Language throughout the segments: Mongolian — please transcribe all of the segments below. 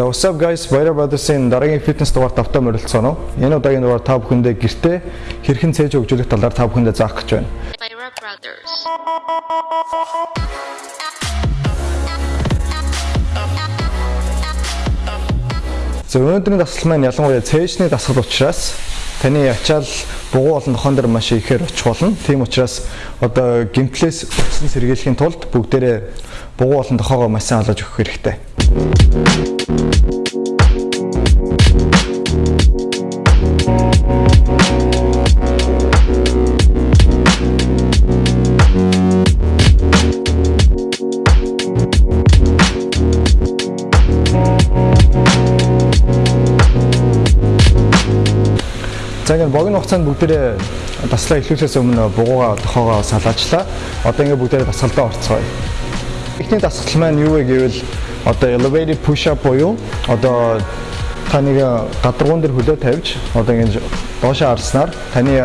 What's up guys? Баяр Brothers-ийн дараагийн фитнес дугаар тавтаа морилцсон уу? Энэ удаагийн дугаар та бүхэндээ гэртээ хэрхэн цээж хөгжүүлэх талаар та бүхэндээ заах гэж байна. Lyra Brothers. За өнөөдрийн дасгал маань ялангуяа цээжний дасгал учраас таны ачаал бугуу болон тохон дээр маш ихээр очих болно. Тийм учраас одоо гимтлээс өссөн сэргийлэхийн тулд бүгдээрээ бугуу болон тохоогоо маш сайн алгаж өгөх хэрэгтэй. За ингээд богино хугацаанд бүгдээрээ таслаа эхлүүлэхээс өмнө бугуугаа тохоогоо салаачлаа. Одоо ингээд бүгдээрээ дасгалдаа орцгоё. Эхний дасгал маань юу вэ гэвэл одоо elevated push up буюу одоо таныг гадаргуун дээр хөлөө тавьж одоо ингэж доошоо харснаар таны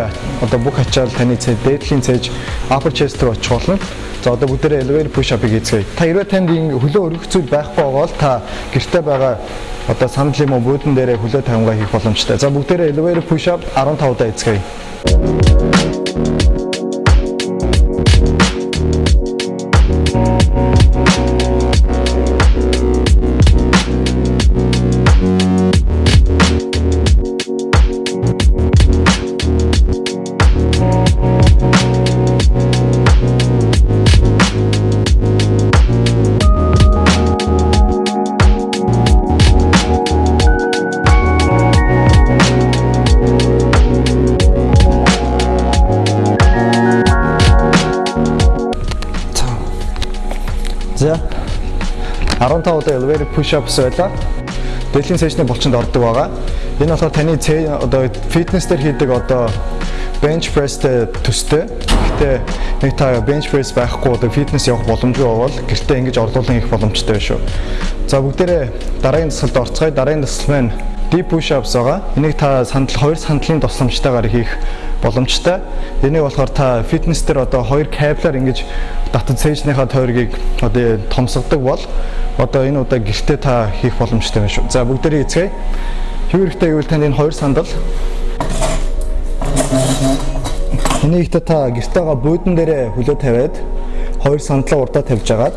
одоо бүх ачаал таны дээдлийн цээж upper chest руу очих болно. За одоо бүгдээрээ elevated push up-ыг хийцгээе. Та хэрвээ танд хөлөө өргөх зүйл байхгүй бол та гэртээ байгаа одоо санал юм уу буудан дээрээ хөлөө тавингаа хийх боломжтой. За бүгдээрээ elevated push up 15 удаа хийцгээе. За 15 удаа elevator push ups байлаа. Дэлхийн сешний булчинд ордог байгаа. Энэ болохоор таны одоо фитнес дээр хийдэг одоо bench press-тэй төстэй. Гэхдээ нэг та bench press байхгүй одоо фитнес явах боломжгүй бол гэртээ ингэж орлуулан хийх боломжтой шүү. За бүгдээрээ дараагийн дасгалд орцгоё. Дараагийн дасгал маань deep push ups байгаа. Энийг та сандал хоёр сандлын тусламжтайгаар хийх боломжтой. Энийг болохоор та фитнес дээр одоо хоёр кабелаар ингэж татад цээжнийхаа тойргийг одоо томсгодог бол одоо энэ удаа гэртээ та хийх боломжтой байна шүү. За бүгдээрээ эцгээе. Юу хэрэгтэй гэвэл танд энэ хоёр сандал Энийг та та гэртээгаа буудан дээрээ хөлөө тавиад хоёр сандлаа урдаа тавьж агаад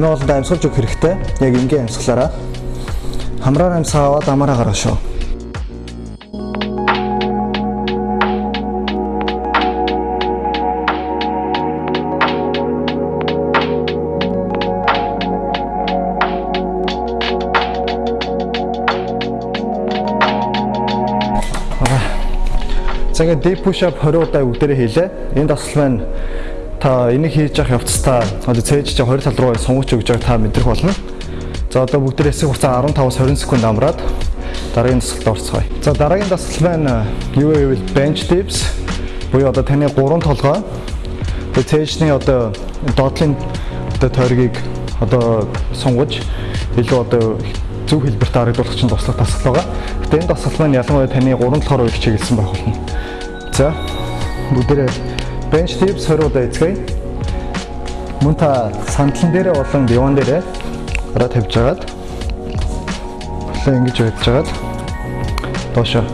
хамгийн гол нь амьсгалж өгөх хэрэгтэй. Яг энгийн амьсгалаараа. Хамраар амьсгаа аваад амаараа гаргаа шүү. За ингээд deep push up 20 удаа бүгдээрээ хийлээ. Энэ дасгал маань та энийг хийж явах явцдаа одоо цээж чи 20 тал руу сунгаж өгж байгааг та мэдрэх болно. За одоо бүгд эсэх хугацаа 15-аас 20 секунд амраад дараагийн дасгалд орцгоё. За дараагийн дасгал маань юу вэ bench dips буюу одоо таны гурван толгой тэгээ цээжний одоо доотлын одоо тойргийг одоо сунгаж илүү одоо зөв хэлбэрт харагдуулах чинь туслах дасгал байгаа. Гэтэ энэ дасгал маань ялангуяа таны гурван толгойроо их чиглэсэн байх болно. За бүгдээрээ bench dips 20 удаа эцгээе. Мөн та сандлан дээрээ болон диван дээрээ гараа тавьж агаад хөлөө ингэж байж агаад доошоо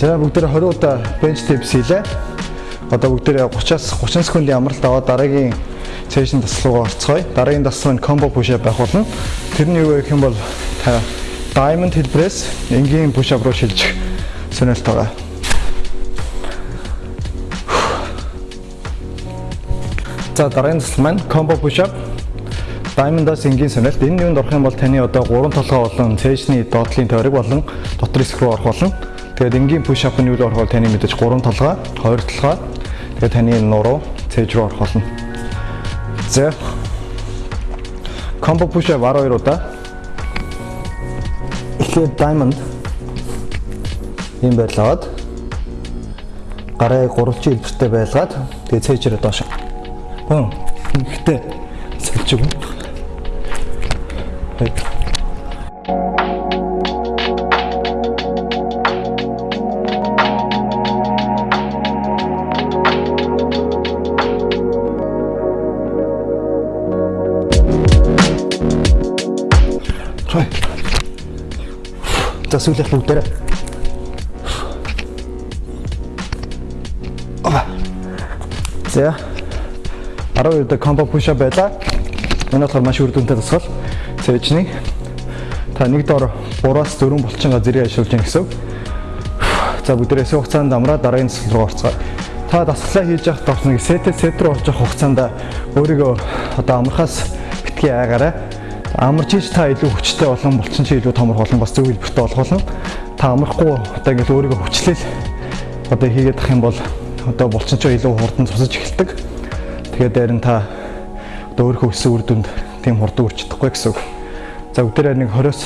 бүгдээ 20 удаа bench dips хийлээ. Одоо бүгдээ 30-аас 30 секундын амралт аваад дараагийн сешн таслуугаа орцгоё. Дараагийн таслал нь combo push up байх болно. Тэрний юу гэх юм бол та diamond heel press энгийн push up руу шилжих сонирхолтой байгаа. За дараагийн таслал маань combo push up Diamond-аас энгийн сонирхолт энэ юунд орох юм бол таны одоо 3 толгой болон цээжний доотлын тойрог болон дотор хэсэг рүү орох болно. Тэгээд энгийн push up нь юу орох бол таны мэдээж 3 толгой, 2 толгой. Тэгээд таны нуруу цээж рүү орох болно. За. Combo push up 12 удаа. Эхлээд diamond ийм байлгаад гарыг гурвалжин хэлбэртэй байлгаад тэгээд цээжрээ доош. Хм. Ихтэй сэлж өгнө. Хай. За сүүлийнх бүгдээрээ. Ава. За. 12 удаа комбо пуш ап байла. Энэ болохоор маш үр дүнтэй тасгал. Цээжний та нэг дор 3-аас 4 булчинга зэрэг ашиглаж гин гэсэн. За бүгдээрээ хугацаанд амраа дараагийн төсөл рүү орцгоо. Та дасгалаа хийж явах нэг сетэ сет рүү орж явах хугацаанд өөрийгөө одоо амрахаас битгий айгаарай. Амарч ич та илүү хүчтэй болон булчин чи илүү томор болон бас зөв хэлбэртэй болох болно. Та амрахгүй одоо ингэж өөрийгөө хүчлээл одоо хийгээд ах юм бол одоо булчин чи илүү хурдан цусаж эхэлдэг. Тэгээд дээрэн та одоо өөрийнхөө өссөн үр дүнд тийм хурдан үрч чадахгүй гэсэн үг. За бүгдээрээ нэг 20-оос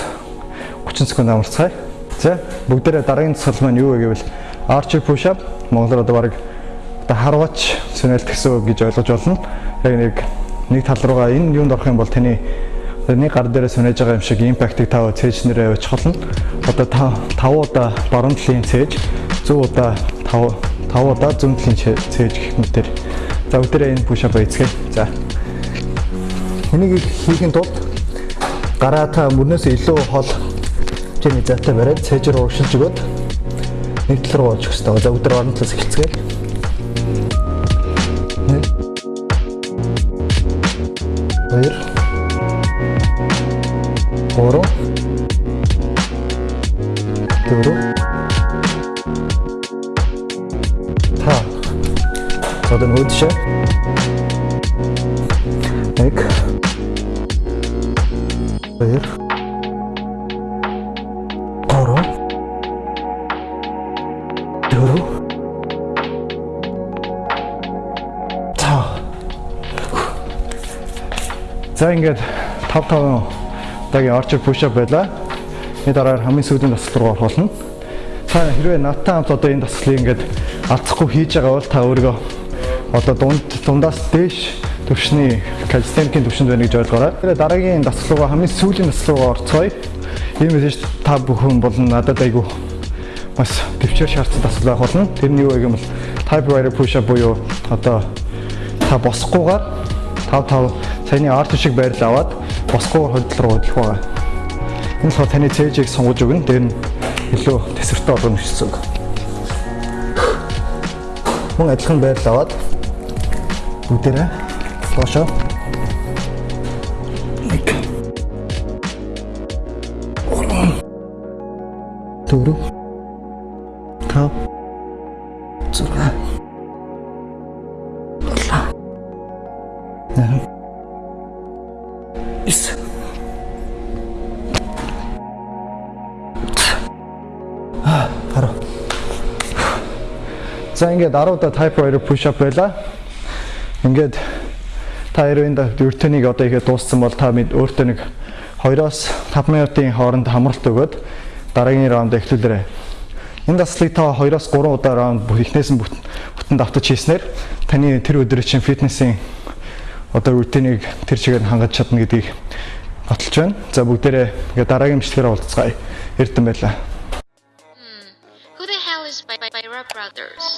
30 секунд амарцгаая. За бүгдээрээ дараагийн засал маань юу вэ гэвэл archer push up монголоор одоо баг одоо харваач сонирхолт гэсэн үг гэж ойлгож болно. Яг нэг нэг тал руугаа энэ юунд орох юм бол таны нэг гар дээрээ сунаж байгаа юм шиг импактыг тав цээж нэрээ очих болно. Одоо 5 удаа баруун талын цээж, 100 удаа 5 5 удаа зүүн талын цээж гэх мэтэр. За өдөрөө энэ up эцгээ. За. Энийг хийхин тулд гараа та мөрнөөс илүү хол чиний зайтай бариад цээж руу уршилж өгөөд нэг тал руу очих хэрэгтэй. За өдөр орон талаас эхэлцгээе. Хоёр. Одоо нэг үдшээ. Нэг. Хоёр. Гурав. Дөрөв. За. За ингээд 5 5 тагийн archer push up байла. Энэ дараагаар хамгийн сүүлийн дасгал руу орох болно. Та хэрвээ надтай хамт одоо энэ дасгалыг ингээд алдахгүй хийж байгаа бол та өөрийгөө одоо дунд дундаас дээш төвшний калистеникийн төвшөнд байна гэж ойлгоорой. Тэгээ дараагийн дасгал руугаа хамгийн сүүлийн дасгал руу орцгоё. Ийм мессеж та бүхэн болон надад айгүй бас төвчээр шаардсан дасгал байх болно. Тэр нь юу вэ гэвэл typewriter push up буюу одоо та босохгүйгээр 5 5 саяны арт шиг байрал аваад босгоор хөдөл рүү хөдлөх байгаа. Энэ болохоор таны цээжийг сонгож өгнө. Тэр нь илүү тесвэртэй болгоно гэсэн үг. Мөн адилхан байрал аваад бүгдээрээ нэг дөрөв тав зурга наран ис. А хараа За ингээд 10 удаа typewriter push up байла. Ингээд та хэрвээ энэ өртөнийг одоо ихэд дууссан бол та мэд өөртөө нэг 2-оос 5 минутын хооронд хамралт өгөөд дараагийн раунд эхлүүлээрэй. Энэ даслыг та 2-оос 3 удаа раунд эхнээс нь бүтэн давтаж хийснээр таны тэр өдрийн чинь фитнесийн одоо рутинийг тэр чигээр хангаж чадна гэдгийг баталж байна. За бүгдээрээ ингээд дараагийн бичлэгээр уулзцгаая. Эрдэн байлаа. Who the hell is by, by, by Brothers?